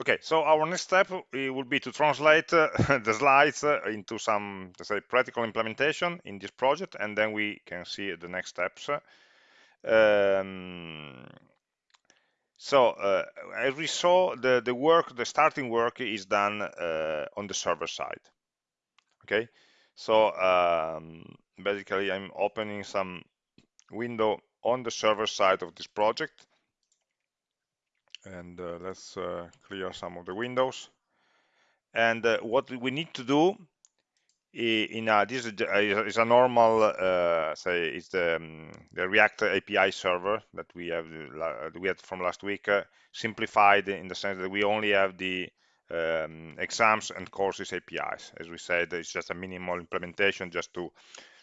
Okay, so our next step will be to translate uh, the slides uh, into some, let's say, practical implementation in this project, and then we can see the next steps. Um, so uh, as we saw, the, the work, the starting work is done uh, on the server side. Okay, so um, basically I'm opening some window on the server side of this project and uh, let's uh, clear some of the windows. And uh, what we need to do in a, this is a normal uh, say it's the, um, the react api server that we have uh, we had from last week uh, simplified in the sense that we only have the um, exams and courses apis as we said it's just a minimal implementation just to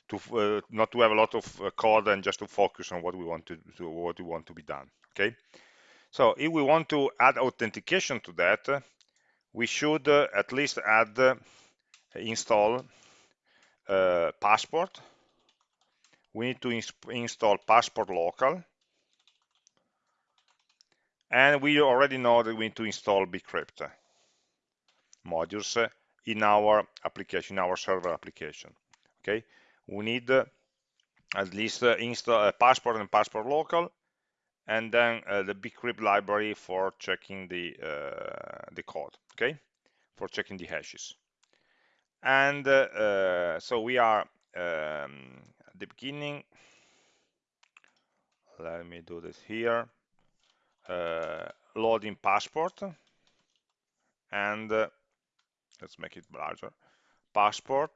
to uh, not to have a lot of code and just to focus on what we want to, to what we want to be done okay so if we want to add authentication to that, we should uh, at least add uh, install uh, passport. We need to ins install passport local. And we already know that we need to install bcrypt modules in our application, in our server application. Okay, we need at least install passport and passport local and then uh, the bcrypt library for checking the uh, the code okay? For checking the hashes. And uh, uh so we are um, at the beginning. Let me do this here. Uh, loading passport. And uh, let's make it larger. Passport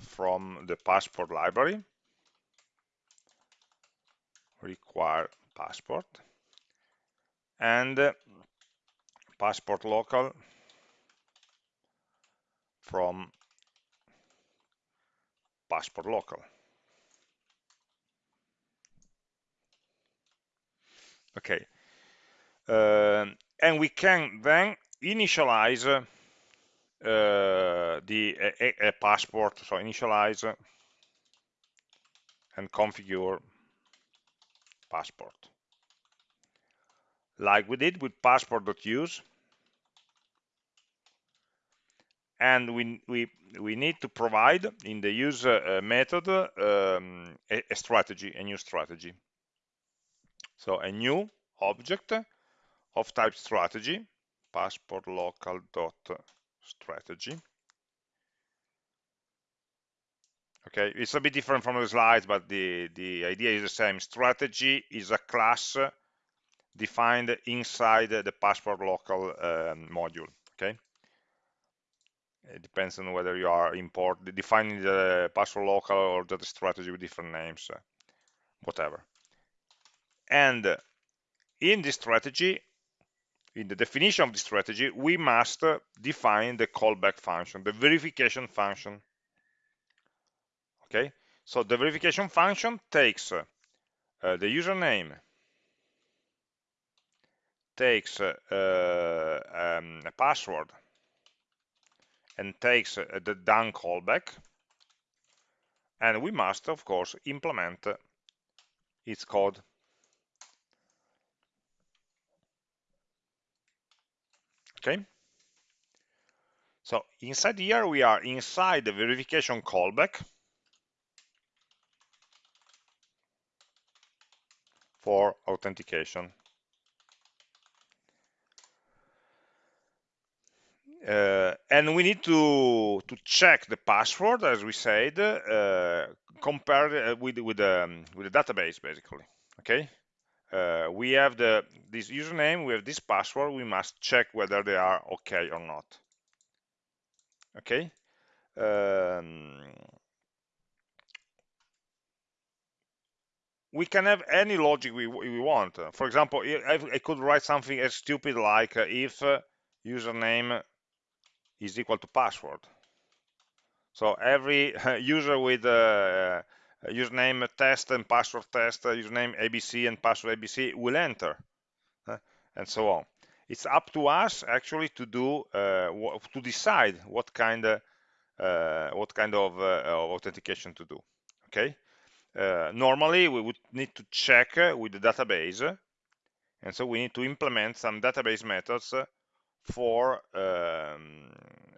from the passport library. Require passport. And uh, passport local from passport local. Okay, uh, and we can then initialize uh, the a, a passport, so initialize and configure passport like we did with passport.use and we, we, we need to provide in the use uh, method um, a, a, strategy, a new strategy. So a new object of type strategy, passport local strategy. Okay, it's a bit different from the slides, but the, the idea is the same. Strategy is a class defined inside the passport local um, module. Okay, it depends on whether you are import defining the passport local or the strategy with different names, uh, whatever. And in this strategy, in the definition of the strategy, we must define the callback function, the verification function. Okay, so the verification function takes uh, the username takes uh, um, a password and takes uh, the done callback and we must of course implement its code. Okay? So inside here we are inside the verification callback for authentication Uh, and we need to to check the password, as we said, uh, compared uh, with with um, with the database, basically. Okay, uh, we have the this username, we have this password. We must check whether they are okay or not. Okay. Um, we can have any logic we, we want. For example, I, could write something as stupid like uh, if uh, username is equal to password. So every user with a, username test and password test, username ABC and password ABC will enter, uh, and so on. It's up to us actually to do uh, to decide what kind of uh, what kind of, of, authentication to do. Okay. normally, we would need to check with the database, and so we need to implement some database methods for um,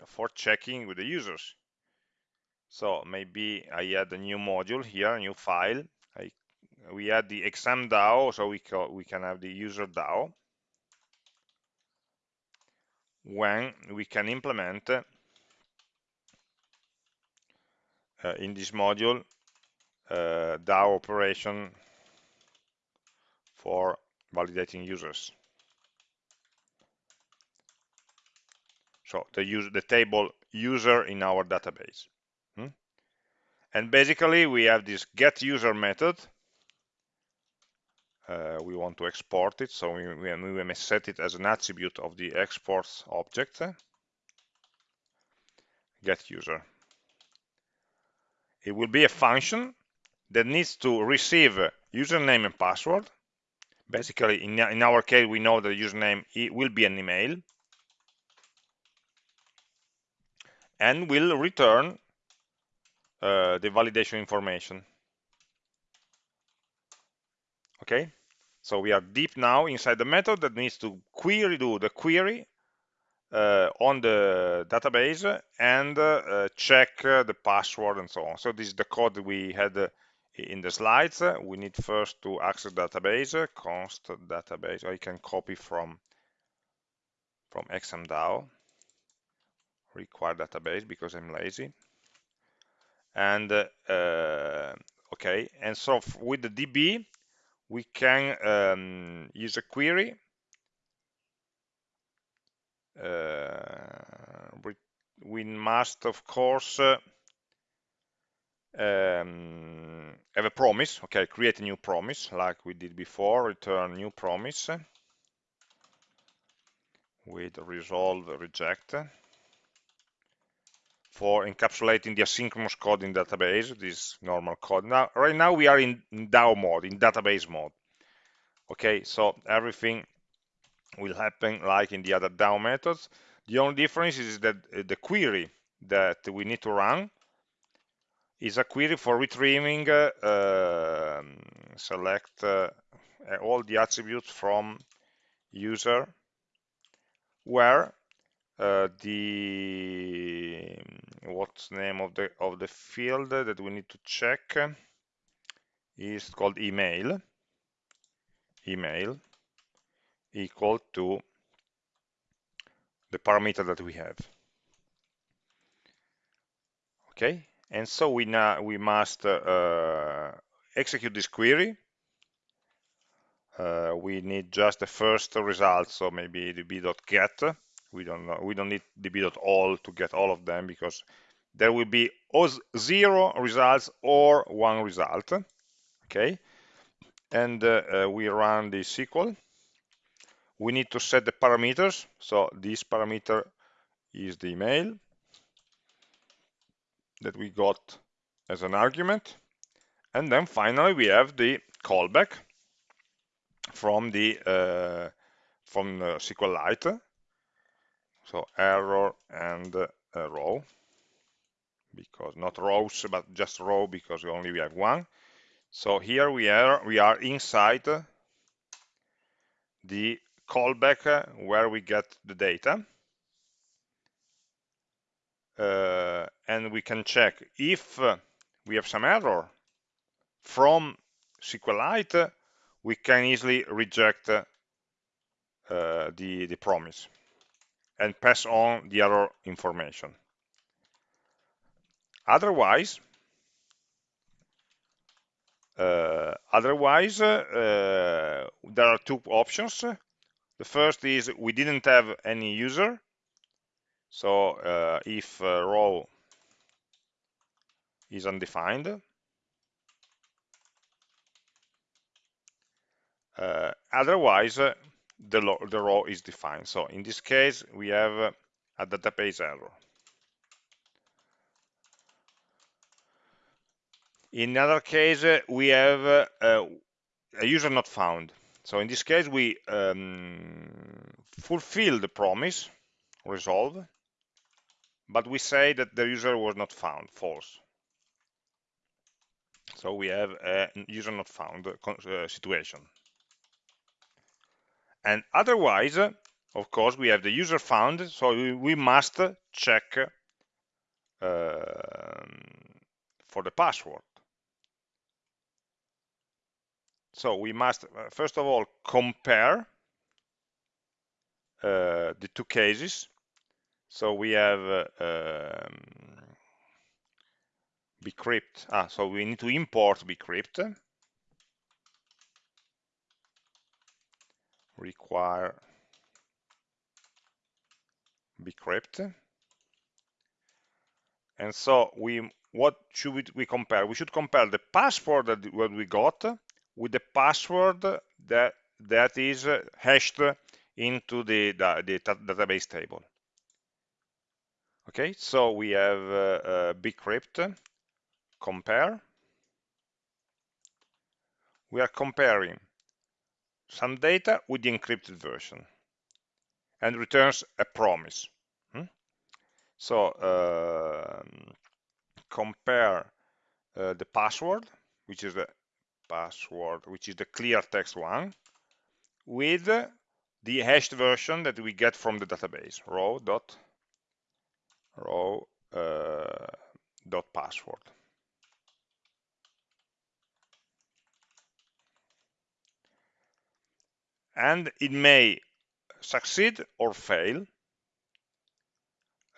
for checking with the users. So maybe I add a new module here, a new file. I, we add the exam DAO, so we, we can have the user DAO when we can implement uh, in this module uh, DAO operation for validating users. So the use the table user in our database. Hmm? And basically we have this get user method. Uh, we want to export it, so we, we, we may set it as an attribute of the exports object. Get user. It will be a function that needs to receive username and password. Basically, in, in our case, we know the username will be an email. And will return uh, the validation information. Okay, so we are deep now inside the method that needs to query, do the query uh, on the database and uh, check uh, the password and so on. So this is the code we had uh, in the slides. We need first to access database, const database. I can copy from from exam DAO require database because I'm lazy. And uh, okay and so with the db we can um, use a query uh, we must of course uh, um, have a promise okay create a new promise like we did before return new promise with resolve reject for encapsulating the asynchronous code in database, this normal code. Now, right now we are in DAO mode, in database mode. Okay, so everything will happen like in the other DAO methods. The only difference is that uh, the query that we need to run is a query for retrieving, uh, uh, select uh, all the attributes from user where uh, the what's name of the of the field that we need to check is called email. Email equal to the parameter that we have. Okay and so we now we must uh, execute this query. Uh, we need just the first result so maybe db.get we don't know we don't need db.all to get all of them because there will be zero results or one result okay? And uh, uh, we run the SQL we need to set the parameters. So this parameter is the email that we got as an argument. And then finally we have the callback from the uh, from uh, SQLite so error and uh, row. Because not rows but just row because only we have one. So here we are we are inside the callback where we get the data. Uh, and we can check if we have some error from SQLite we can easily reject uh, the the promise and pass on the error information. Otherwise, uh, otherwise uh, there are two options. The first is we didn't have any user. So uh, if uh, row is undefined, uh, otherwise the, the row is defined. So in this case, we have uh, a database error. In another case, uh, we have uh, a user not found. So in this case, we um, fulfill the promise, resolve, but we say that the user was not found, false. So we have a user not found uh, situation and otherwise of course, we have the user found, so we, must check uh, for the password. So we must, uh, first of all, compare uh, the two cases. So we have uh, um, bcrypt. Ah, so we need to import bcrypt. Require bcrypt. And so we, what should we, we compare? We should compare the password that what we got with the password that that is hashed into the, the, the database table. Okay, so we have uh, uh, bcrypt compare. We are comparing some data with the encrypted version and returns a promise. Hmm? So uh, compare uh, the password, which is the password, which is the clear text one, with the hashed version that we get from the database, row dot row uh, dot password. And it may succeed or fail.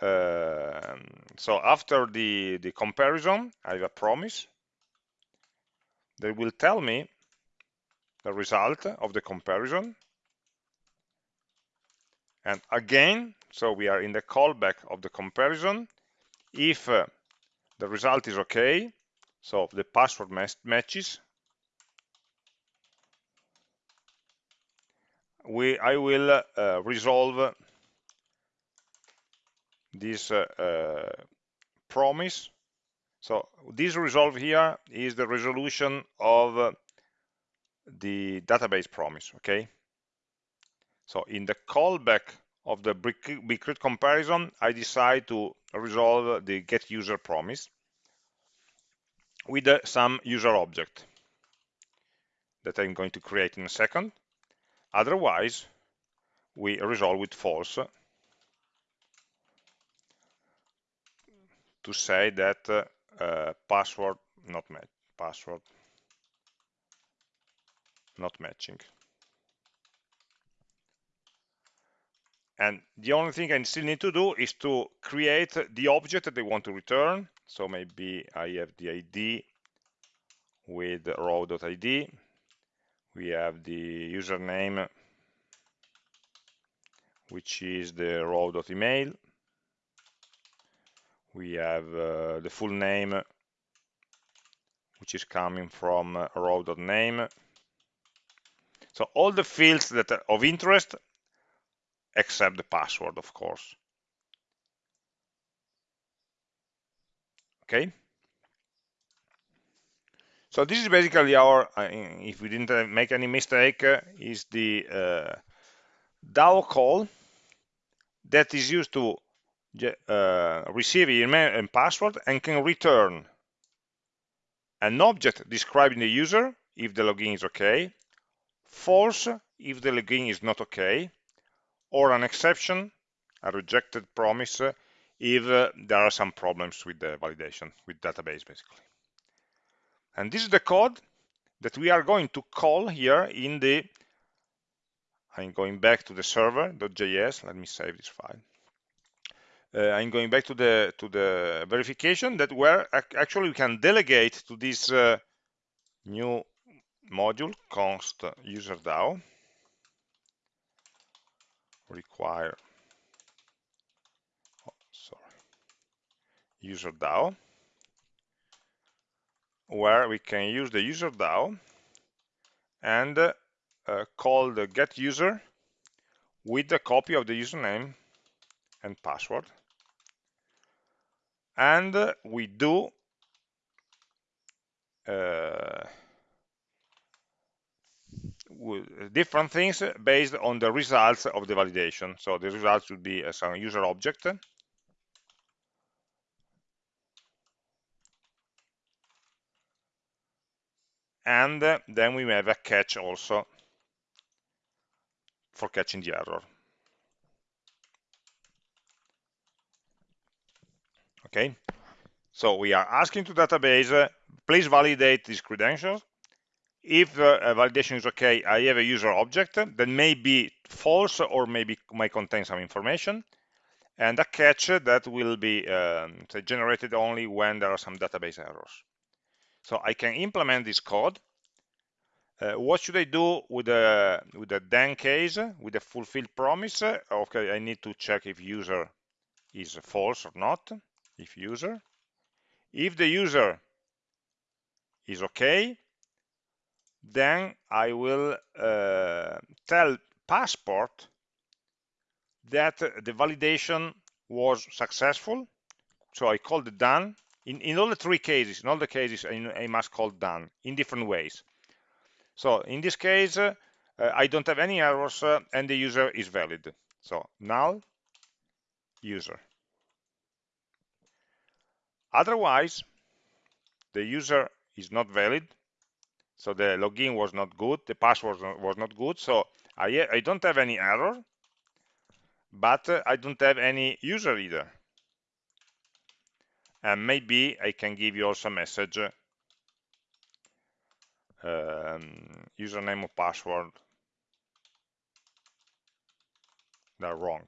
Uh, so after the, the comparison, I have a promise that will tell me the result of the comparison. And again, so we are in the callback of the comparison. If uh, the result is okay, so the password matches, we I will uh, resolve this uh, uh, promise. So this resolve here is the resolution of uh, the database promise, okay? So in the callback of the bcrypt comparison, I decide to resolve the get user promise with uh, some user object that I'm going to create in a second. Otherwise, we resolve with false to say that uh, password not match password not matching. And the only thing I still need to do is to create the object that they want to return. So maybe I have the ID with row.id we have the username which is the row.email we have uh, the full name which is coming from uh, row.name so all the fields that are of interest except the password of course. Okay so this is basically our, uh, if we didn't uh, make any mistake, uh, is the uh, DAO call that is used to uh, receive email and password and can return an object describing the user if the login is okay, false if the login is not okay, or an exception, a rejected promise if uh, there are some problems with the validation, with database basically. And this is the code that we are going to call here in the, I'm going back to the server.js, let me save this file. Uh, I'm going back to the to the verification that where actually we can delegate to this uh, new module const user DAO require oh, sorry user DAO where we can use the user DAO and uh, call the get user with a copy of the username and password. And uh, we do uh, different things based on the results of the validation. So the results would be some user object and then we have a catch also for catching the error. Okay, so we are asking to database, uh, please validate these credentials. If uh, validation is okay, I have a user object that may be false or maybe may contain some information and a catch that will be um, generated only when there are some database errors so i can implement this code uh, what should I do with the with the then case with the fulfilled promise? okay, I need to check if user is false or not. If user, if the user is okay, then I will uh, tell passport that the validation was successful. So I called it done. In, in all the three cases, in all the cases, I, must call done in different ways. So in this case, uh, I don't have any errors uh, and the user is valid. So null user. Otherwise, the user is not valid. So the login was not good, the password was not good. So I, I don't have any error, but uh, I don't have any user either. And maybe I can give you also a message. Um, username or password. They're wrong.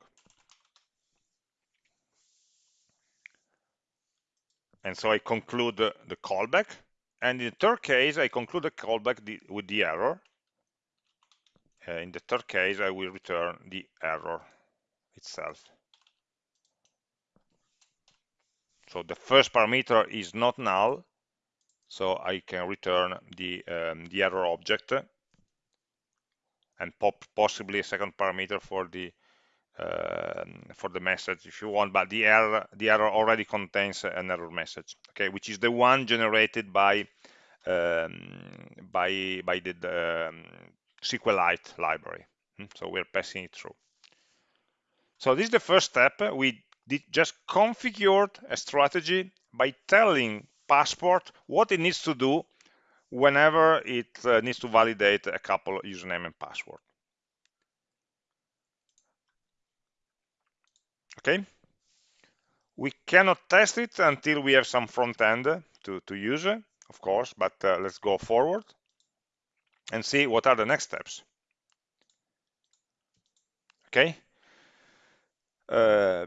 And so I conclude the, callback. And in the third case I conclude the callback with the error. Uh, in the third case I will return the error itself so the first parameter is not null so I can return the, um, the error object and pop possibly a second parameter for the uh, for the message if you want but the error the error already contains an error message okay which is the one generated by um, by by the, the um, SQLite library. Hmm, so we're passing it through. So this is the first step. We just configured a strategy by telling passport what it needs to do whenever it uh, needs to validate a couple username and password. Okay? We cannot test it until we have some front end to, to use of course but uh, let's go forward and see what are the next steps. Okay uh,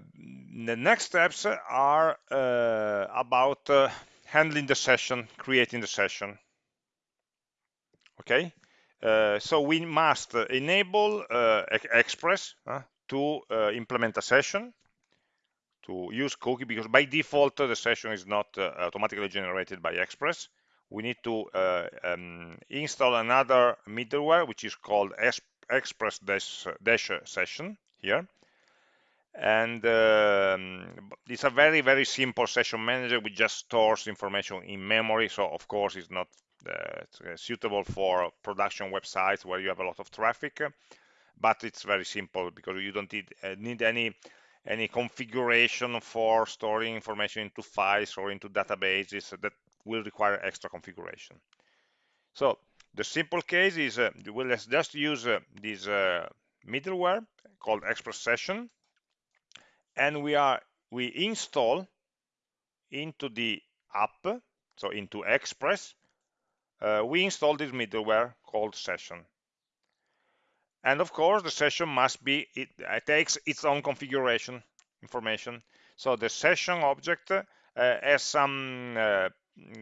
the next steps are uh, about uh, handling the session, creating the session. Okay, uh, so we must enable uh, Express to implement a session to use cookie because by default the session is not automatically generated by Express. We need to um, install another middleware which is called Express dash, dash session here and um, it's a very very simple session manager which just stores information in memory. So of course it's not uh, suitable for production websites where you have a lot of traffic but it's very simple because you don't need, uh, need any any configuration for storing information into files or into databases that will require extra configuration. So the simple case is uh, well, just use uh, this uh, middleware called express session and we are we install into the app so into express uh, we install this middleware called session. And of course the session must be it, it takes its own configuration information. So the session object uh, has some uh,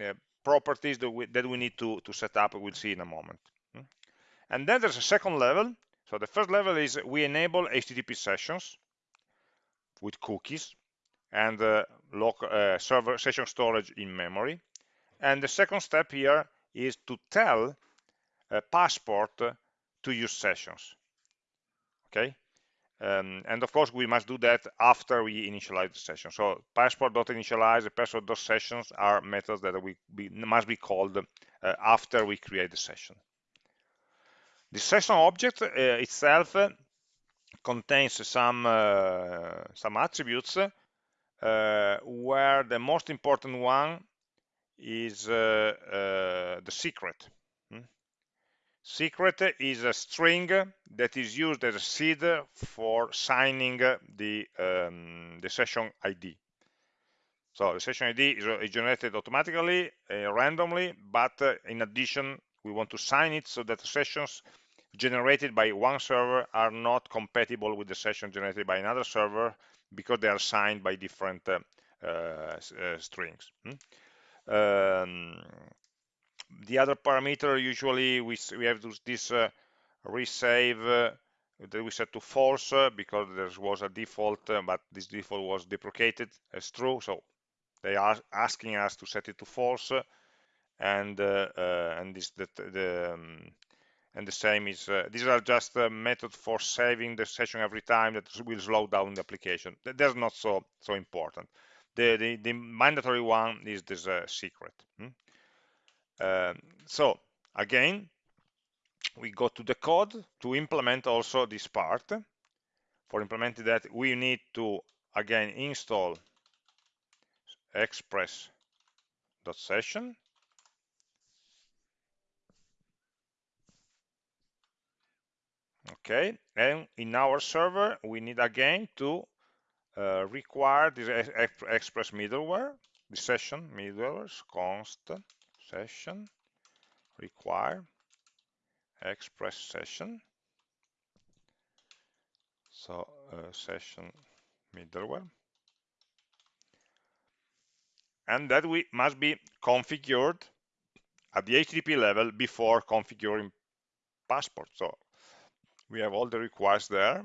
uh, properties that we, that we need to, to set up we'll see in a moment. Hmm? and then there's a second level. So the first level is we enable http sessions with cookies and uh, local uh, server session storage in memory. And the second step here is to tell passport to use sessions. Okay. Um, and of course, we must do that after we initialize the session. So passport.initialize, passport.sessions are methods that we be, must be called uh, after we create the session. The session object uh, itself contains some uh, some attributes. Uh, where the most important one is uh, the secret. Hmm? secret is a string that is used as a seed for signing the um, the session ID So the session ID is, generated automatically, uh, randomly, but uh, in addition, we want to sign it so that the sessions generated by one server are not compatible with the session generated by another server because they are signed by different uh, uh, uh strings. Hmm? Um, the other parameter usually we, we have this uh, resave uh, that we set to false uh, because there was a default but this default was deprecated as true so they are asking us to set it to false and uh, uh, and this the, the um, and the same is uh, these are just a method for saving the session every time that will slow down the application. That's not so so important. The the, the mandatory one is this secret hmm? Um, so again we go to the code to implement also this part. For implementing that we need to again install express.session okay and in our server we need again to uh, require this express middleware the session middleware const session require express session. So uh, session middleware. And that we must be configured at the HTTP level before configuring passport. So we have all the requests there.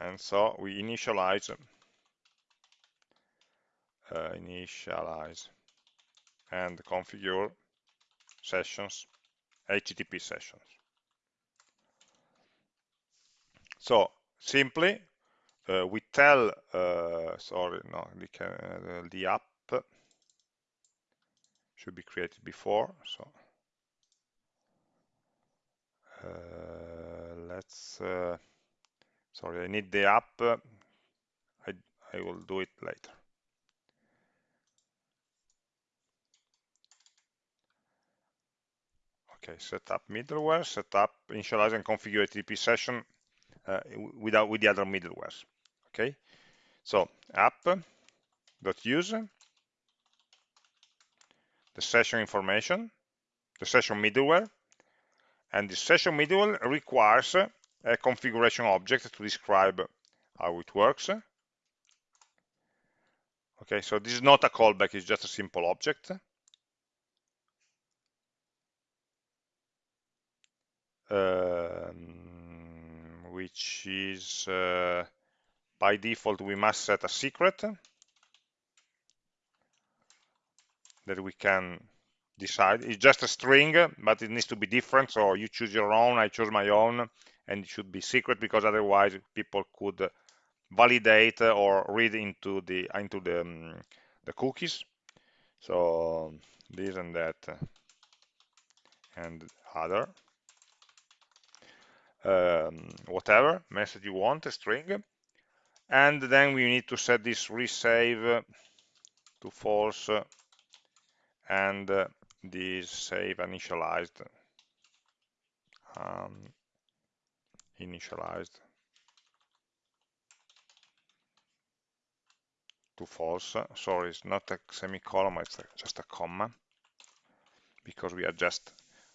And so we initialize uh, initialize and configure sessions HTTP sessions. So simply uh, we tell uh, sorry no the, uh, the app should be created before so let's uh, sorry I need the app. I, I will do it later. Okay set up middleware set up initialize and configure HTTP session uh, without with the other middlewares. Okay so app dot use the session information the session middleware and the session middleware requires a configuration object to describe how it works. Okay so this is not a callback it's just a simple object. Um, which is uh, by default we must set a secret that we can decide. It's just a string but it needs to be different. So you choose your own I choose my own and it should be secret because otherwise people could validate or read into the into the um, the cookies. So this and that and other. Um, whatever message you want, a string. And then we need to set this resave to false and uh, this save initialized um, initialized to false. Sorry it's not a semicolon it's just a comma because we are just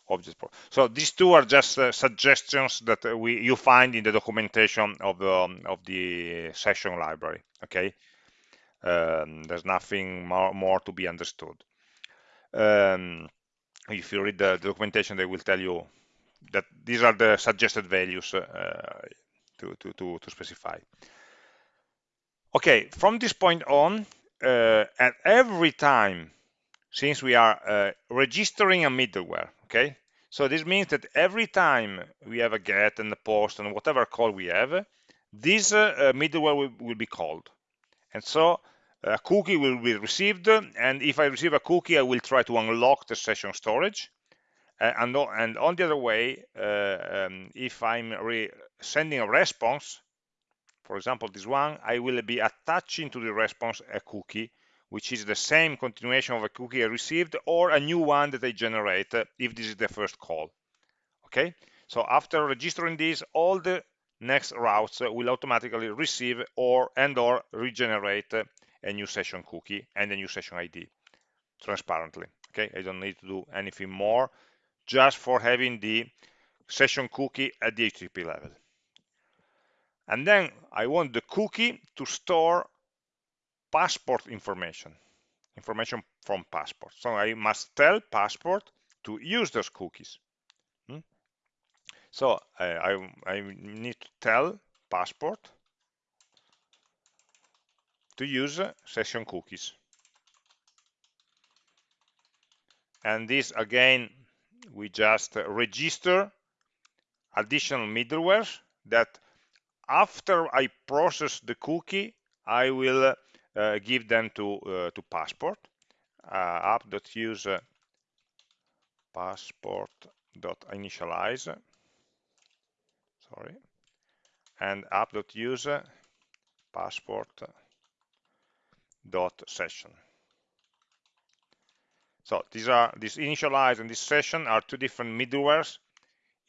object so these two are just uh, suggestions that we you find in the documentation of the um, of the session library okay? Um, there's nothing more, more to be understood um, if you read the, documentation they will tell you that these are the suggested values uh, to, to, to, to specify. Okay from this point on uh, at every time since we are uh, registering a middleware okay? So this means that every time we have a get and a post and whatever call we have this uh, middleware will, will, be called. And so a cookie will be received and if I receive a cookie I will try to unlock the session storage uh, and, and, on the other way uh, um, if I'm sending a response for example this one I will be attaching to the response a cookie which is the same continuation of a cookie I received or a new one that I generate if this is the first call. Okay, so after registering this, all the next routes will automatically receive or and or regenerate a new session cookie and a new session ID transparently. Okay, I don't need to do anything more just for having the session cookie at the HTTP level. And then I want the cookie to store passport information, information from passport. So I must tell passport to use those cookies. Hmm? So I, I, I need to tell passport to use session cookies. And this again, we just register additional middleware that after I process the cookie, I will uh, give them to uh, to passport uh, app.use passport.initialize sorry and app.use passport.session so these are this initialize and this session are two different middlewares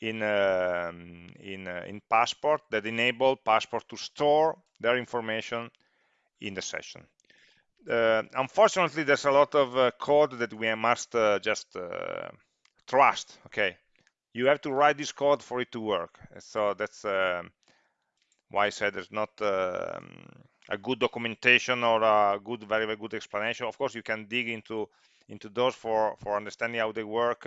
in um, in uh, in passport that enable passport to store their information in the session. Uh, unfortunately there's a lot of uh, code that we must uh, just uh, trust okay? You have to write this code for it to work. So that's um, why I said there's not um, a good documentation or a good very very good explanation of course you can dig into into those for for understanding how they work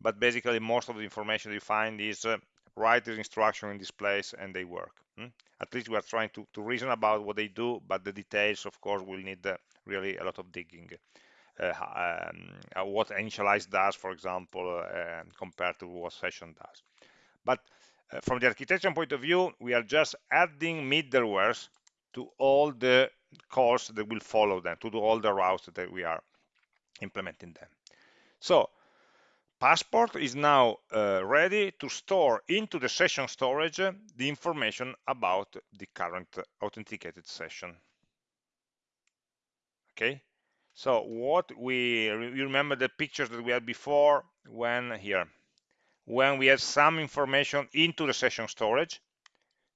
but basically most of the information you find is uh, write the instruction in this place and they work hmm? at least we are trying to, to reason about what they do but the details of course will need uh, really a lot of digging uh, um, uh, what initialize does for example uh, compared to what session does but uh, from the architecture point of view we are just adding middlewares to all the calls that will follow them to all the routes that we are implementing them so Passport is now uh, ready to store into the session storage uh, the information about the current authenticated session. Okay, so what we you remember the pictures that we had before when here when we had some information into the session storage.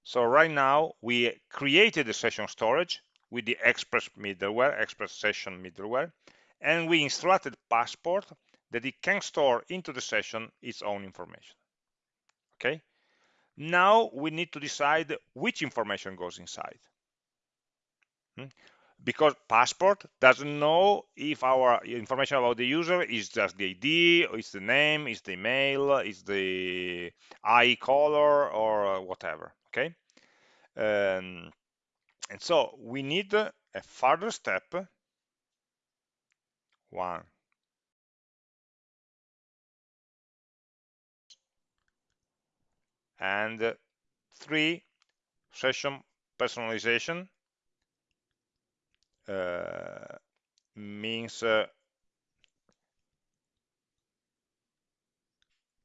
So right now we created the session storage with the Express middleware, Express session middleware, and we instructed Passport that it can store into the session its own information. Okay. Now we need to decide which information goes inside. Hmm? Because passport doesn't know if our information about the user is just the ID, it's the name, it's the email, it's the eye color, or whatever. Okay. Um, and so we need a further step. One, and three session personalization uh, means uh,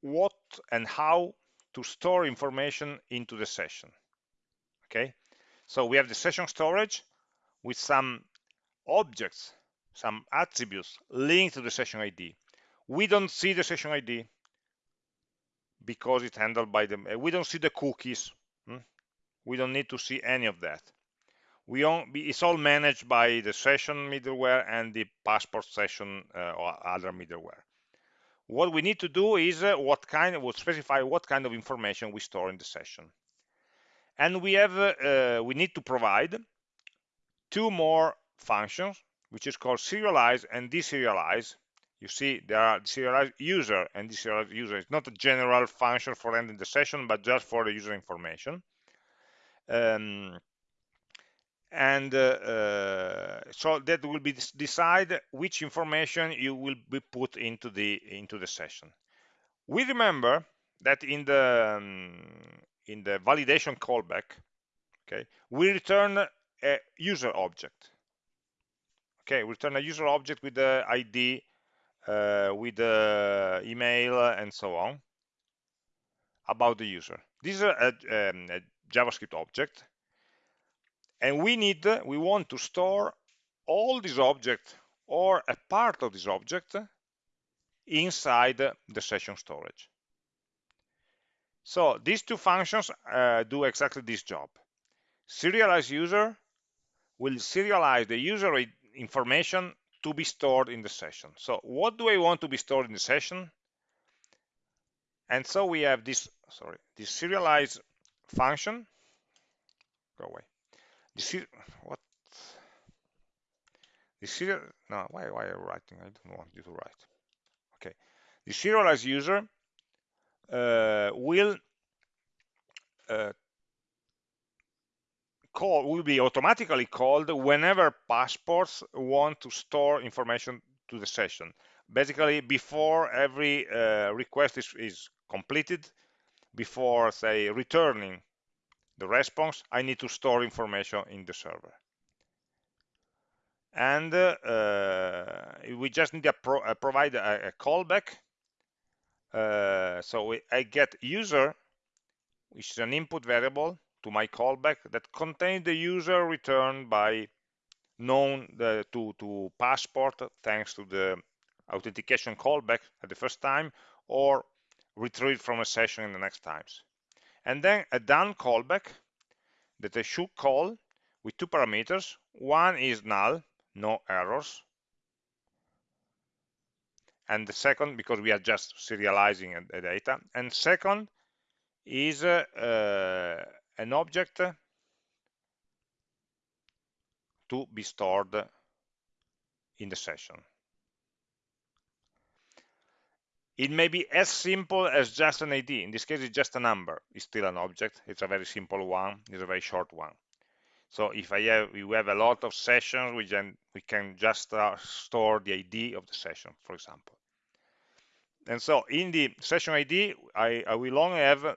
what and how to store information into the session okay so we have the session storage with some objects some attributes linked to the session ID we don't see the session ID because it's handled by them. We don't see the cookies. Hmm? We don't need to see any of that. We own, be it's all managed by the session middleware and the passport session uh, or other middleware. What we need to do is uh, what kind of, we'll specify what kind of information we store in the session. And we have, uh, we need to provide two more functions, which is called serialize and deserialize, you see there are serialized user and deserialized user. It's not a general function for ending the session but just for the user information. Um, and uh, so that will be decide which information you will be put into the into the session. We remember that in the um, in the validation callback okay we return a user object. Okay we return a user object with the id uh, with the email and so on about the user. This is a, um, a JavaScript object, and we need, we want to store all this object or a part of this object inside the session storage. So these two functions uh, do exactly this job. Serialize user will serialize the user information to be stored in the session. So what do I want to be stored in the session? And so we have this, sorry, this serialize function. Go away. This what? The serial, no, why, why are you writing? I don't want you to write. Okay. The serialized user uh, will uh, call will be automatically called whenever passports want to store information to the session. Basically, before every uh, request is, is completed, before say returning the response, I need to store information in the server. And uh, we just need to pro uh, provide a, a callback. Uh, so we, I get user, which is an input variable, to my callback that contains the user returned by known the, to, to passport thanks to the authentication callback at the first time or retrieved from a session in the next times. And then a done callback that I should call with two parameters. One is null, no errors. And the second, because we are just serializing the data. And second is uh, uh, an object to be stored in the session. It may be as simple as just an ID. In this case, it's just a number. It's still an object. It's a very simple one. It's a very short one. So if I have, we have a lot of sessions, we can, we can just uh, store the ID of the session, for example. And so in the session ID, I, I will only have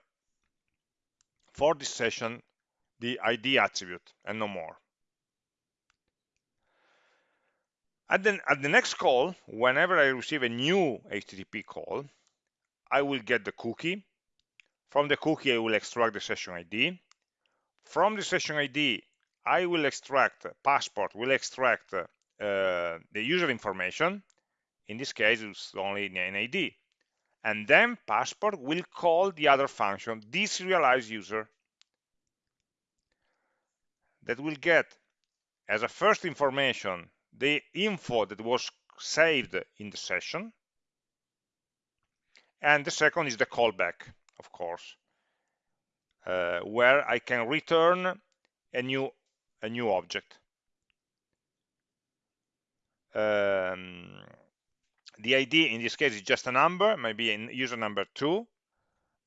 for this session the ID attribute and no more. At the, at the next call, whenever I receive a new HTTP call, I will get the cookie. From the cookie, I will extract the session ID. From the session ID, I will extract, passport will extract uh, the user information. In this case, it's only an ID and then passport will call the other function, deserialize user, that will get as a first information the info that was saved in the session, and the second is the callback, of course, uh, where I can return a new a new object. Um, the ID in this case is just a number, maybe in user number two.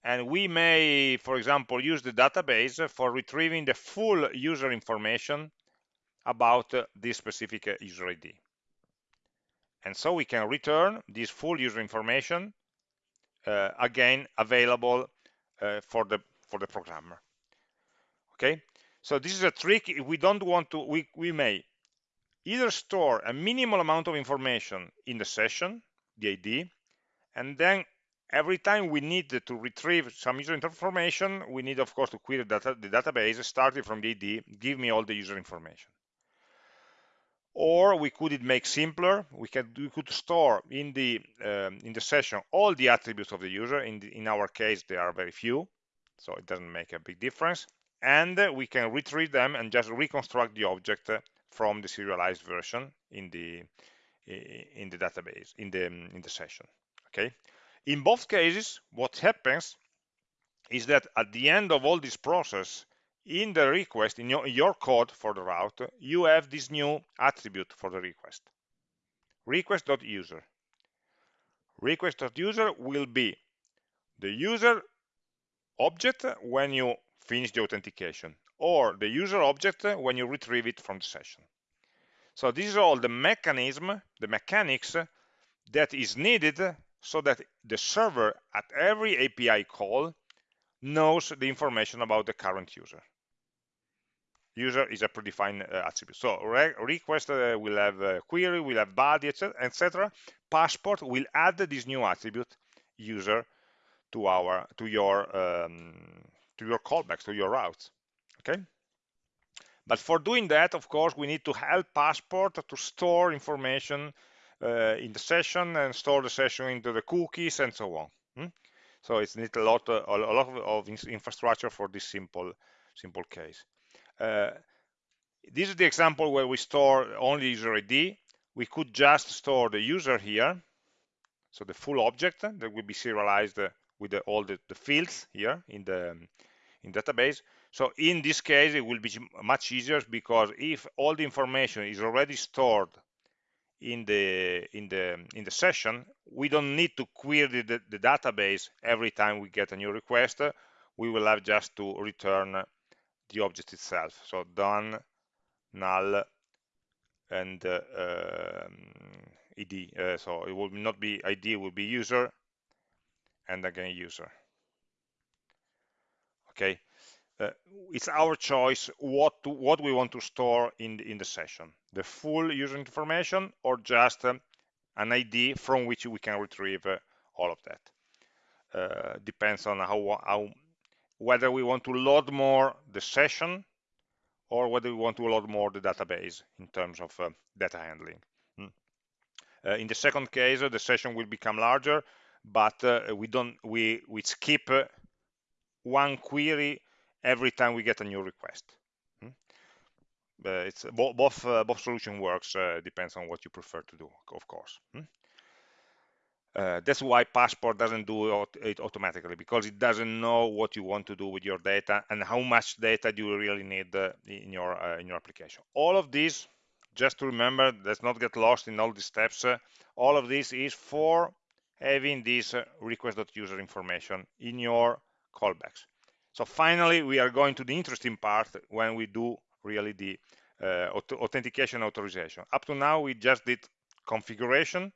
And we may, for example, use the database for retrieving the full user information about this specific user ID. And so we can return this full user information uh, again available uh, for the for the programmer. Okay, so this is a trick. We don't want to, we we may either store a minimal amount of information in the session, the ID, and then every time we need to retrieve some user information, we need, of course, to query data, the database starting from the ID, give me all the user information. Or we could it make simpler. We can we could store in the um, in the session all the attributes of the user. In the, in our case, there are very few, so it doesn't make a big difference. And uh, we can retrieve them and just reconstruct the object uh, from the serialized version in the in the database in the um, in the session okay in both cases what happens is that at the end of all this process in the request in your, your code for the route you have this new attribute for the request request.user request.user will be the user object when you finish the authentication or the user object when you retrieve it from the session. So these are all the mechanism, the mechanics that is needed so that the server at every API call knows the information about the current user. User is a predefined uh, attribute. So re request uh, will have a query, will have body, etc. Passport will add this new attribute user to our to your um, to your callbacks, to your routes okay but for doing that of course we need to help passport to store information uh, in the session and store the session into the cookies and so on hmm? so it's need a lot uh, a lot of infrastructure for this simple simple case uh, Uh, this is the example where we store only user ID. We could just store the user here, so the full object that will be serialized with the, all the, the, fields here in the in database. So in this case, it will be much easier because if all the information is already stored in the in the in the session, we don't need to query the, the database every time we get a new request. We will have just to return the object itself. So done null and uh, um, id. Uh, so it will not be id, will be user and again user. Okay, uh, it's our choice what to, what we want to store in the, in the session, the full user information or just um, an ID from which we can retrieve uh, all of that. Uh, depends on how, how whether we want to load more the session or whether we want to load more the database in terms of uh, data handling. Mm. Uh, in the second case, uh, the session will become larger, but uh, we don't we we skip uh, one query every time we get a new request. Mm. it's bo both both solution works depends on what you prefer to do, of course. Mm. Uh, that's why Passport doesn't do it automatically because it doesn't know what you want to do with your data and how much data do you really need uh, in your uh, in your application. All of this, just to remember, let's not get lost in all these steps. Uh, all of this is for having this uh, request.user information in your callbacks. So finally, we are going to the interesting part when we do really the uh, authentication authorization. Up to now, we just did configuration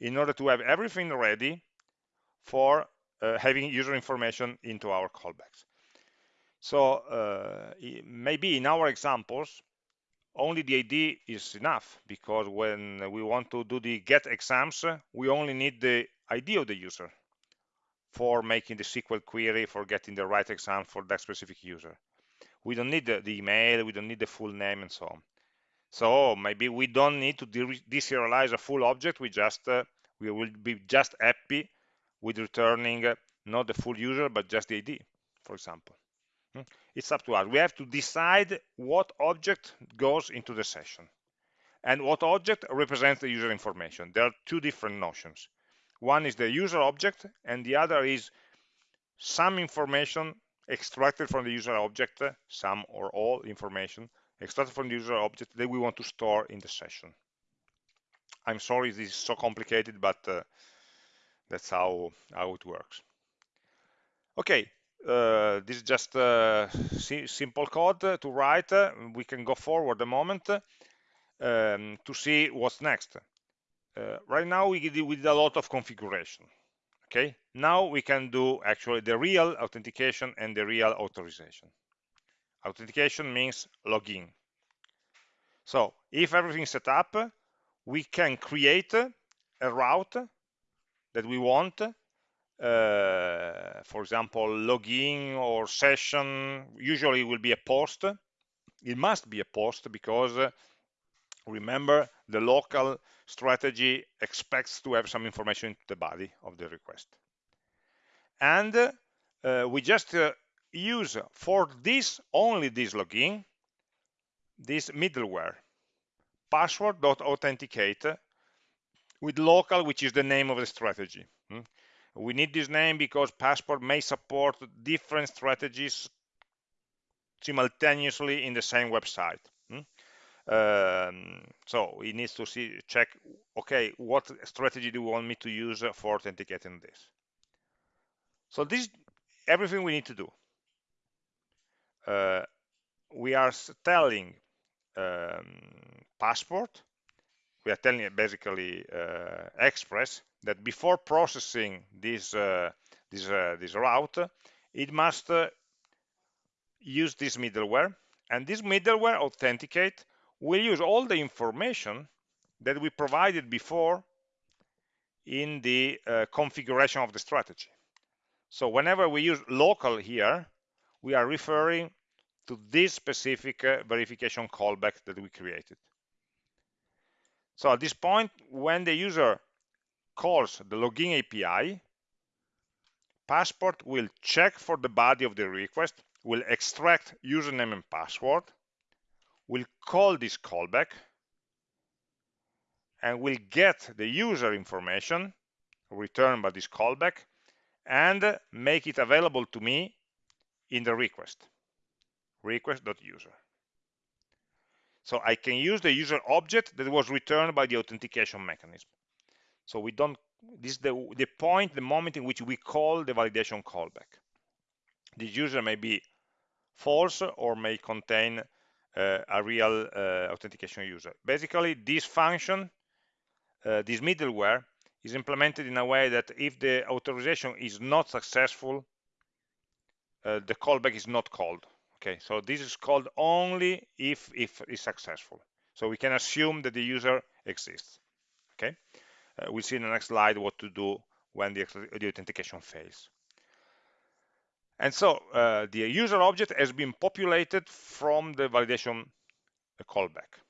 in order to have everything ready for uh, having user information into our callbacks. So uh, maybe in our examples, only the ID is enough because when we want to do the get exams, we only need the ID of the user for making the SQL query for getting the right exam for that specific user. We don't need the, the email, we don't need the full name and so on. So maybe we don't need to deserialize a full object. We just uh, we will be just happy with returning uh, not the full user but just the ID, for example. Hmm? It's up to us. We have to decide what object goes into the session and what object represents the user information. There are two different notions. One is the user object and the other is some information extracted from the user object, some or all information extracted from the user object that we want to store in the session. I'm sorry this is so complicated, but uh, that's how, how it works. Okay, uh, this is just uh, simple code to write. we can go forward a moment um, to see what's next. Uh, right now we did, we did a lot of configuration. Okay, now we can do actually the real authentication and the real authorization. Authentication means login. So if everything is set up, we can create a route that we want. Uh, for example, login or session, usually will be a post. It must be a post because uh, remember the local strategy expects to have some information into the body of the request. And uh, we just uh, use for this, only this login, this middleware, passport.authenticate with local, which is the name of the strategy. Hmm? We need this name because Passport may support different strategies simultaneously in the same website. Hmm? Um, so it needs to see check okay what strategy do you want me to use for authenticating this so this everything we need to do we are telling um, passport. We are telling basically uh, express that before processing this uh, this uh, this route it must uh, use this middleware. And this middleware authenticate will use all the information that we provided before in the uh, configuration of the strategy. So whenever we use local here we are referring to this specific uh, verification callback that we created. So at this point, when the user calls the login API, Passport will check for the body of the request, will extract username and password, will call this callback and will get the user information returned by this callback and make it available to me in the request request.user so I can use the user object that was returned by the authentication mechanism. So we don't this is the, the point the moment in which we call the validation callback. The user may be false or may contain uh, a real uh, authentication user. Basically this function uh, this middleware is implemented in a way that if the authorization is not successful, uh, the callback is not called. Okay, so this is called only if if it's successful. So we can assume that the user exists. Okay, uh, we'll see in the next slide what to do when the, the authentication fails. And so uh, the user object has been populated from the validation callback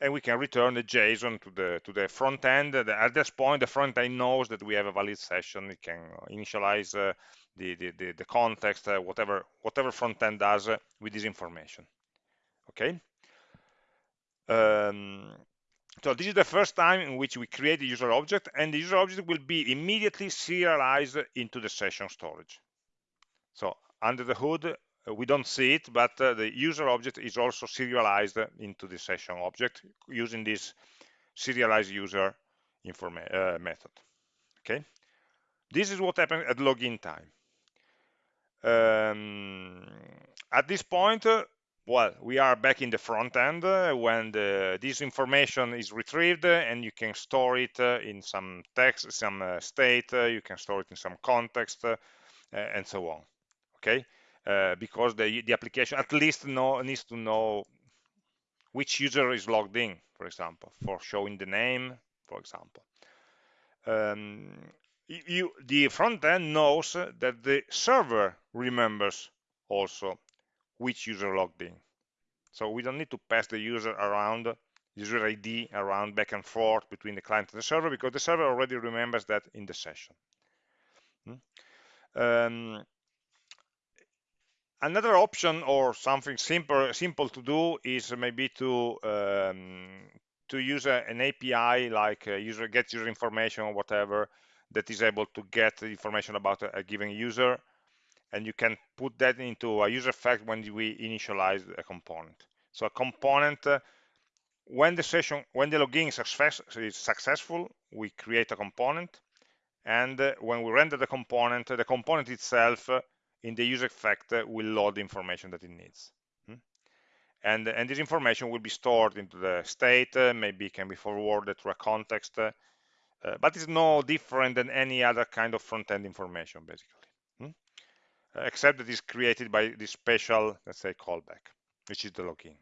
and we can return the JSON to the to the front end. At this point, the front end knows that we have a valid session. It can initialize uh, the, the, the, the context, uh, whatever whatever front end does uh, with this information. Okay. Um, so this is the first time in which we create the user object, and the user object will be immediately serialized into the session storage. So under the hood, we don't see it, but uh, the user object is also serialized into the session object using this serialized user uh, method. Okay, this is what happens at login time. Um, at this point, uh, well, we are back in the front end uh, when the, this information is retrieved uh, and you can store it in some text, some state, you can store it in some context, and so on. Okay, uh, because the, the application at least know, needs to know which user is logged in, for example, for showing the name, for example. Um, you, the front end knows that the server remembers also which user logged in. So we don't need to pass the user around, user ID around back and forth between the client and the server because the server already remembers that in the session. Hmm? Um, Another option or something simple simple to do is maybe to um, to use a, an API like user get user information or whatever that is able to get information about a, a, given user and you can put that into a useEffect when we initialize a component. So a component uh, when the session when the login success, is successful we create a component and uh, when we render the component the component itself uh, in the useEffect will load the information that it needs. Hmm? And, and this information will be stored into the state, uh, maybe can be forwarded to a context, uh, uh, but it's no different than any other kind of front-end information, basically, hmm? Except that it's created by this special, let's say, callback, which is the login.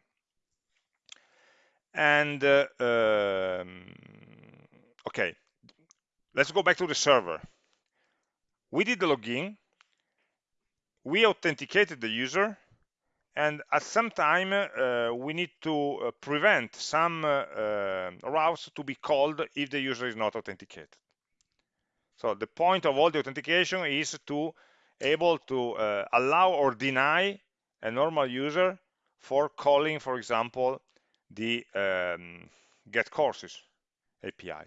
And, uh, um, okay, let's go back to the server. We did the login, we authenticated the user and at some time uh, we need to uh, prevent some uh, uh, routes to be called if the user is not authenticated. So the point of all the authentication is to able to allow or deny a normal user for calling for example the um, get courses API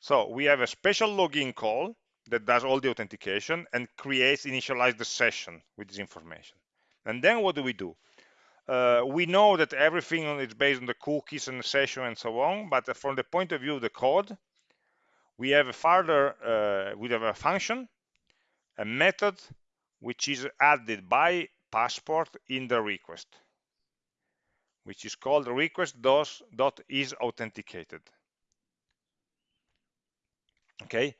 so we have a special login call that does all the authentication and creates, initialize the session with this information. And then what do we do? Uh, we know that everything is based on the cookies and the session and so on, but from the point of view of the code, we have a further, uh, we have a function, a method, which is added by passport in the request, which is called request dot is authenticated. Okay,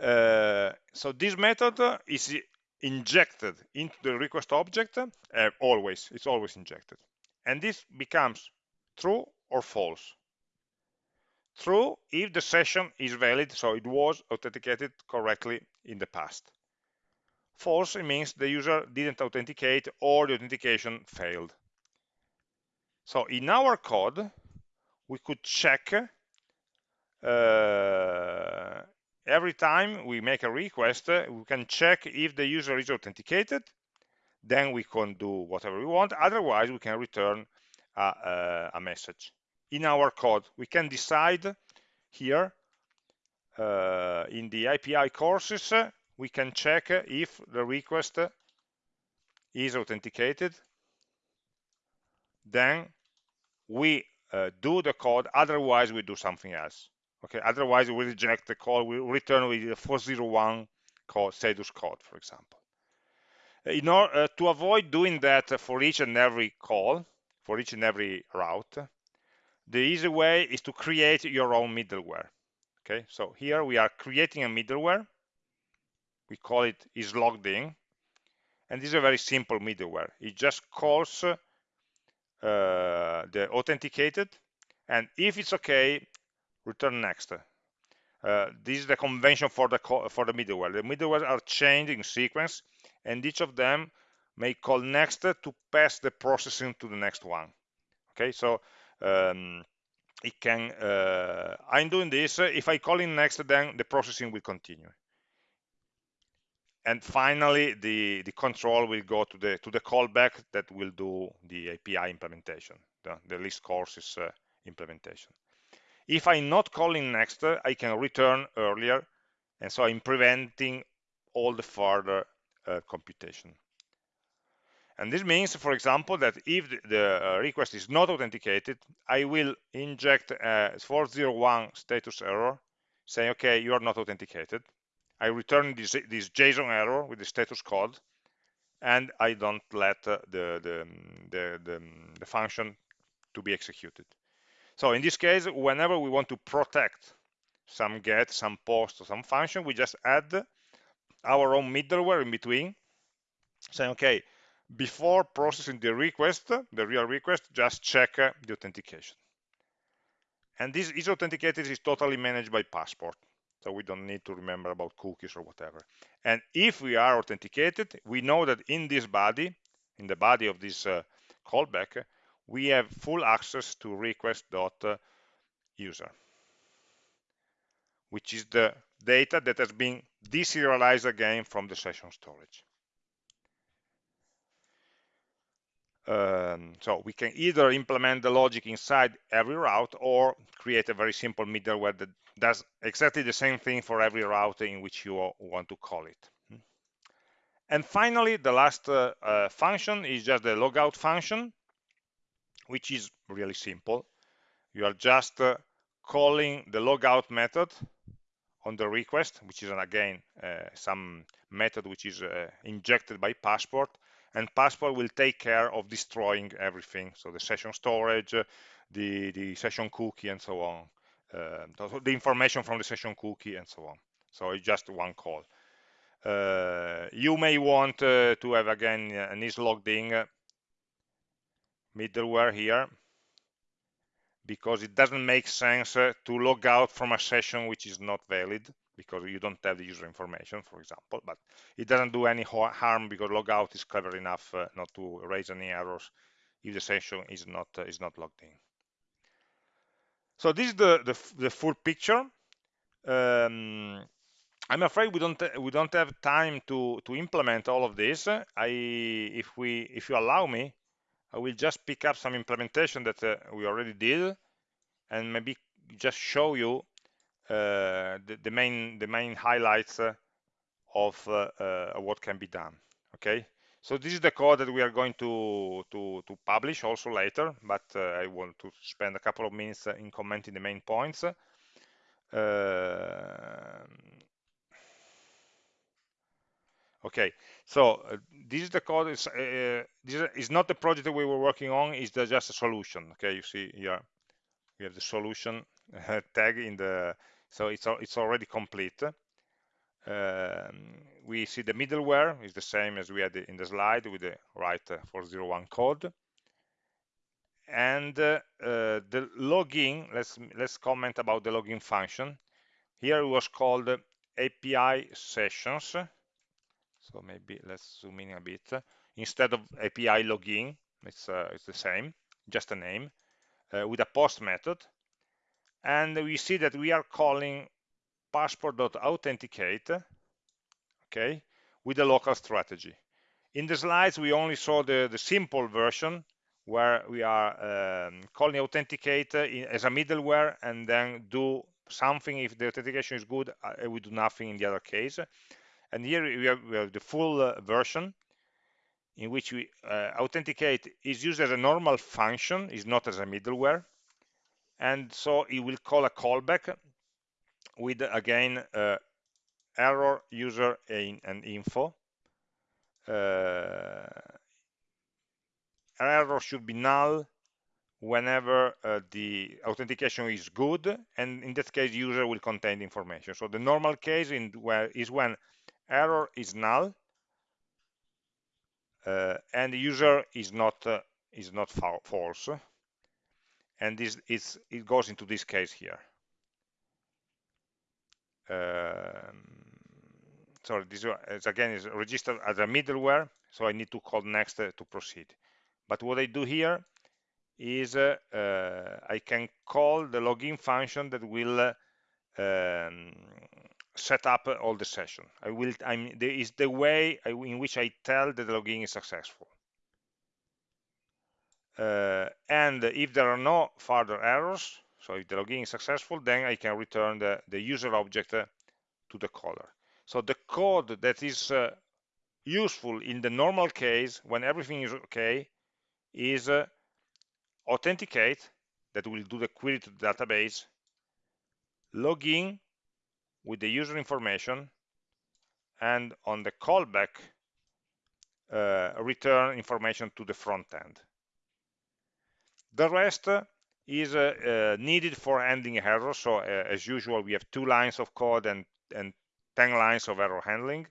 uh, so this method is injected into the request object uh, always it's always injected. And this becomes true or false? True if the session is valid so it was authenticated correctly in the past. False means the user didn't authenticate or the authentication failed. So in our code we could check uh, every time we make a request, uh, we can check if the user is authenticated. then we can do whatever we want. Otherwise we can return a, a, a message. In our code we can decide here uh, in the API courses we can check if the request is authenticated. Then we uh, do the code. Otherwise we do something else okay otherwise we reject the call. We return with the 401 code status code for example. In order uh, to avoid doing that for each and every call for each and every route the easy way is to create your own middleware. Okay so here we are creating a middleware. We call it is logged in. And this is a very simple middleware. It just calls uh, the authenticated. And if it's okay return next. Uh, this is the convention for the for the middleware. The middleware are chained in sequence and each of them may call next to pass the processing to the next one. Okay so um, it can uh, I'm doing this. If I call in next then the processing will continue. And finally the the control will go to the to the callback that will do the API implementation the, the list courses uh, implementation if I'm not calling next I can return earlier and so I'm preventing all the further uh, computation and this means for example that if the, uh, request is not authenticated I will inject a 401 status error saying okay you are not authenticated I return this, this JSON error with the status code, and I don't let uh, the, the, the, the, the function to be executed. So in this case, whenever we want to protect some get, some post, or some function, we just add our own middleware in between, saying, okay, before processing the request, the real request, just check the authentication. And this is authenticated is totally managed by Passport so we don't need to remember about cookies or whatever and if we are authenticated we know that in this body in the body of this uh, callback we have full access to request.user which is the data that has been deserialized again from the session storage. Um, so we can either implement the logic inside every route or create a very simple middleware that does exactly the same thing for every route in which you want to call it. And finally, the last uh, uh, function is just the logout function, which is really simple. You are just uh, calling the logout method on the request, which is again uh, some method which is uh, injected by Passport, and Passport will take care of destroying everything. So the session storage, the, the session cookie, and so on. Uh, the information from the session cookie, and so on. So it's just one call. Uh, you may want uh, to have again an is logged in middleware here because it doesn't make sense uh, to log out from a session which is not valid because you don't have the user information, for example, but it doesn't do any harm because logout is clever enough uh, not to raise any errors if the session is not uh, is not logged in. So this is the the, the full picture. Um, I'm afraid we don't we don't have time to to implement all of this. I if we if you allow me, I will just pick up some implementation that uh, we already did and maybe just show you uh, the, the, main the main highlights uh, of uh, what can be done okay? So this is the code that we are going to to, to publish also later but I want to spend a couple of minutes in commenting the main points okay so uh, this is the code is uh, this is not the project that we were working on it's just a solution okay you see here we have the solution tag in the so it's, it's already complete. Um, we see the middleware is the same as we had in the slide with the right 401 code. And uh, uh, the login, let's, let's comment about the login function. Here it was called API sessions. So maybe let's zoom in a bit. Instead of API login, it's, uh, it's the same, just a name, uh, with a post method and we see that we are calling passport.authenticate okay with a local strategy In the slides, we only saw the, the simple version where we are um, calling authenticate as a middleware and then do something if the authentication is good, uh, we do nothing in the other case. And here we have, we have the full uh, version in which we uh, authenticate is used as a normal function, is not as a middleware. And so it will call a callback with, again, uh, error user and info. Uh, error should be null whenever uh, the authentication is good and in that case user will contain information so the normal case in where is when error is null uh, and user is not uh, is not false. And this is it goes into this case here. Um, sorry this is again is registered as a middleware so I need to call next uh, to proceed. But what I do here is uh, uh, I can call the login function that will uh, um, set up all the session. I will. I'm. There is the way I, in which I tell that the login is successful. Uh, and if there are no further errors, so if the login is successful, then I can return the, the user object uh, to the caller. So the code that is uh, useful in the normal case, when everything is okay, is uh, authenticate, that will do the query to the database, login with the user information, and on the callback, uh, return information to the front end. The rest is uh, uh, needed for handling errors. So uh, as usual, we have two lines of code and, and 10 lines of error handling.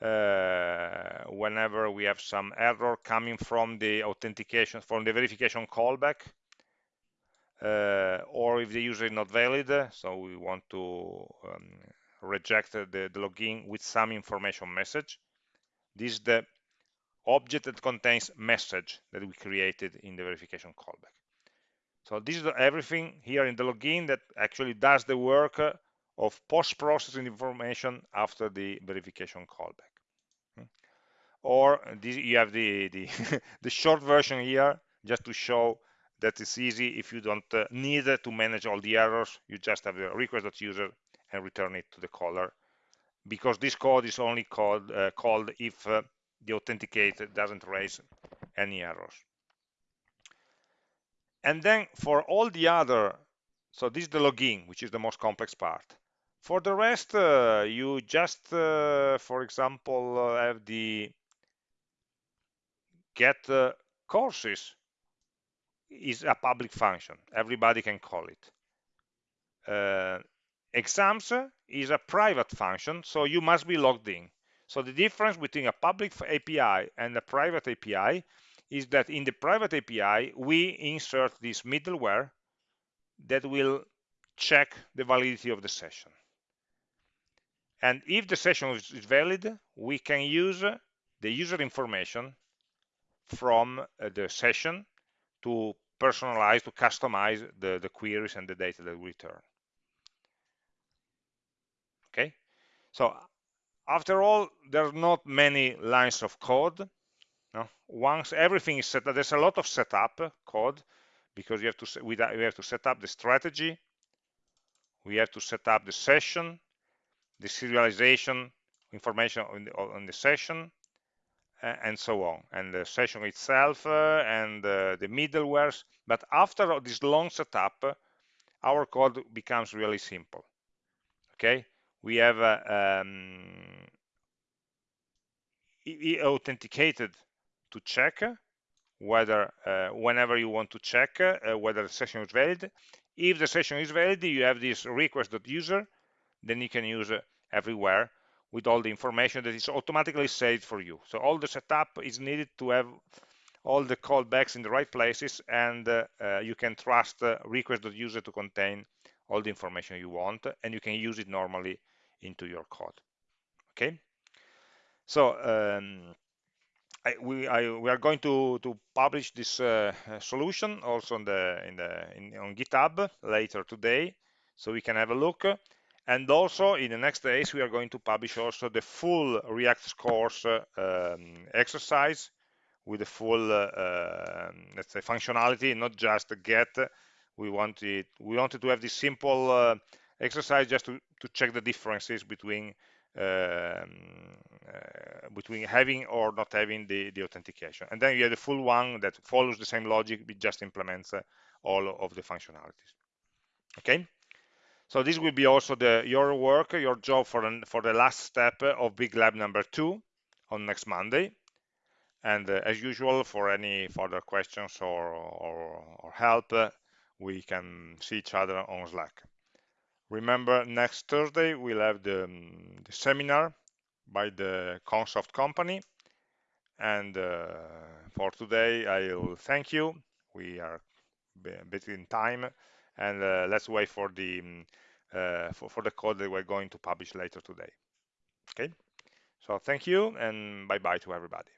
Uh, whenever we have some error coming from the authentication, from the verification callback, or if the user is not valid, so we want to um, reject the, the login with some information message. This is the object that contains message that we created in the verification callback. So this is everything here in the login that actually does the work of post-processing information after the verification callback. Hmm. Or this, you have the, the, the short version here just to show that it's easy if you don't uh, need to manage all the errors. You just have the request.user and return it to the caller. Because this code is only called uh, called if uh, the authenticate doesn't raise any errors. And then for all the other so this is the login which is the most complex part. For the rest uh, you just uh, for example uh, have the get courses is a public function. Everybody can call it. Uh, exams is a private function so you must be logged in. So the difference between a public API and a private API is that in the private API, we insert this middleware that will check the validity of the session. And if the session is valid, we can use the user information from uh, the session to personalize, to customize the, the queries and the data that we return. Okay, so after all, there's not many lines of code. No? Once everything is set up, there's a lot of setup code because you have to we have to set up the strategy, we have to set up the session, the serialization information on the, on the session, and so on, and the session itself uh, and uh, the middlewares. But after this long setup, our code becomes really simple. Okay, we have uh, um, authenticated to check whether uh, whenever you want to check uh, whether the session is valid. If the session is valid you have this request.user then you can use everywhere with all the information that is automatically saved for you. So all the setup is needed to have all the callbacks in the right places and uh, uh, you can trust uh, request.user to contain all the information you want and you can use it normally into your code. Okay? So um, I, we, I, we are going to, to publish this uh, solution also in the, in the, in, on GitHub later today, so we can have a look. And also in the next days we are going to publish also the full react scores uh, um, exercise with the full uh, um, let's say functionality not just get we wanted we wanted to have this simple uh, exercise just to, to check the differences between um, uh, between having or not having the, the authentication. And then you have the full one that follows the same logic, but just implements uh, all of the functionalities. Okay? So this will be also the your work, your job for, an, for the last step of Big Lab number two on next Monday. And uh, as usual, for any further questions or, or, or help, uh, we can see each other on Slack. Remember, next Thursday we'll have the, um, the seminar by the Consoft company. And uh, for today, I will thank you. We are a bit in time, and uh, let's wait for the um, uh, for, for the code that we're going to publish later today. Okay. So thank you, and bye bye to everybody.